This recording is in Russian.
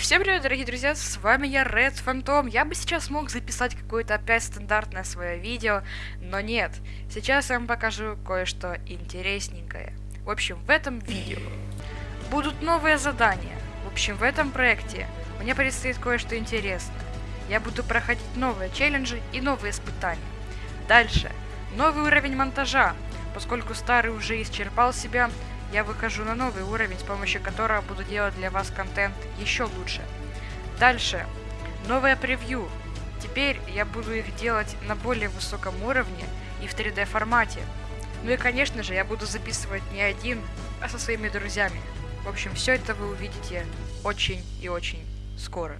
всем привет, дорогие друзья, с вами я, Red Phantom. Я бы сейчас мог записать какое-то опять стандартное свое видео, но нет. Сейчас я вам покажу кое-что интересненькое. В общем, в этом видео будут новые задания. В общем, в этом проекте мне предстоит кое-что интересное. Я буду проходить новые челленджи и новые испытания. Дальше, новый уровень монтажа. Поскольку старый уже исчерпал себя, я выхожу на новый уровень, с помощью которого буду делать для вас контент еще лучше. Дальше. Новое превью. Теперь я буду их делать на более высоком уровне и в 3D формате. Ну и конечно же я буду записывать не один, а со своими друзьями. В общем, все это вы увидите очень и очень скоро.